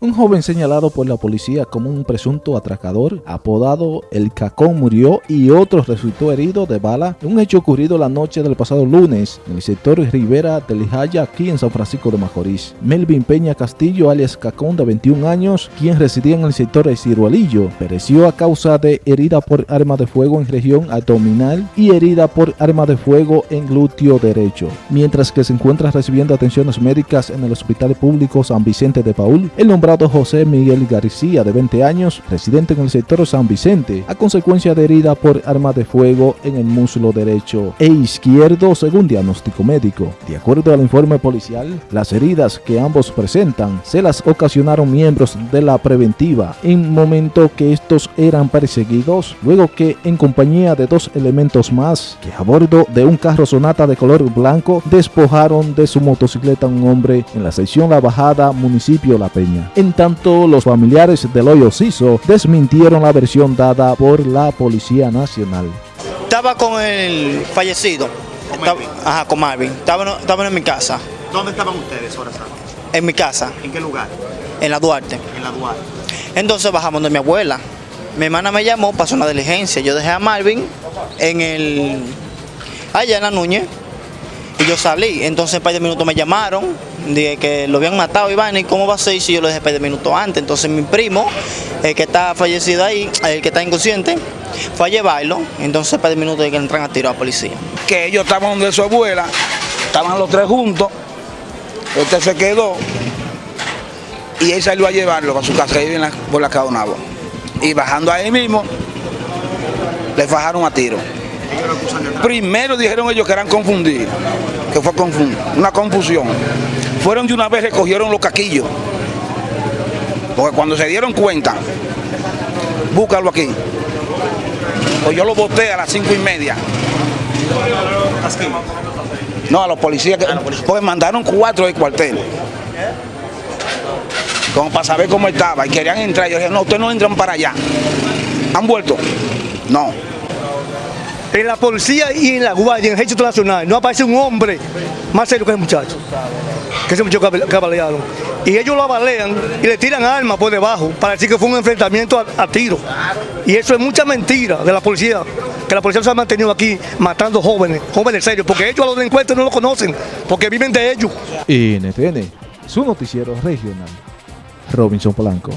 Un joven señalado por la policía como un presunto atracador, apodado El Cacón, murió y otro resultó herido de bala un hecho ocurrido la noche del pasado lunes en el sector Rivera del Jaya, aquí en San Francisco de Macorís. Melvin Peña Castillo, alias Cacón, de 21 años, quien residía en el sector de Ciruelillo, pereció a causa de herida por arma de fuego en región abdominal y herida por arma de fuego en glúteo derecho. Mientras que se encuentra recibiendo atenciones médicas en el Hospital Público San Vicente de Paul, el José Miguel García, de 20 años, residente en el sector San Vicente, a consecuencia de herida por arma de fuego en el muslo derecho e izquierdo, según diagnóstico médico. De acuerdo al informe policial, las heridas que ambos presentan se las ocasionaron miembros de la preventiva en momento que estos eran perseguidos, luego que en compañía de dos elementos más, que a bordo de un carro sonata de color blanco, despojaron de su motocicleta a un hombre en la sección La Bajada, municipio La Peña. En tanto, los familiares del hoyo Ciso desmintieron la versión dada por la Policía Nacional. Estaba con el fallecido, ¿Con estaba, Marvin? ajá, con Marvin, estaban estaban en mi casa, ¿Dónde estaban ustedes, Horacio? en mi casa, ¿En qué lugar? en la Duarte. En la Duarte. Entonces bajamos de mi abuela. Mi hermana me llamó, pasó una diligencia. Yo dejé a Marvin en el. allá en la Núñez. Y yo salí. Entonces, en par de minutos me llamaron. Dije que lo habían matado, Iván. ¿Y cómo va a ser si yo lo dejé de minutos antes? Entonces, mi primo, el que está fallecido ahí, el que está inconsciente, fue a llevarlo. Entonces, par de minutos de que entran a tiro a la policía. que ellos estaban donde su abuela, estaban los tres juntos, este se quedó y él salió a llevarlo a su casa, vive en por la Caonabo. Y bajando ahí mismo, le fajaron a tiro. Primero dijeron ellos que eran confundidos, que fue una confusión. Fueron de una vez, recogieron los caquillos. Porque cuando se dieron cuenta, búscalo aquí. Pues yo lo boté a las cinco y media. No, a los policías, que, pues mandaron cuatro del cuartel. Como para saber cómo estaba. Y querían entrar. Yo dije, no, ustedes no entran para allá. ¿Han vuelto? No. En la policía y en la guardia, en el ejército nacional, no aparece un hombre más serio que ese muchacho, que ese muchacho que que balearon. Y ellos lo abalean y le tiran armas por debajo para decir que fue un enfrentamiento a, tiro. Y eso es mucha mentira de la policía, que la policía se ha mantenido aquí matando jóvenes, jóvenes serios, porque ellos a los delincuentes no lo conocen, porque viven de ellos. NTN, su noticiero regional. Robinson Polanco.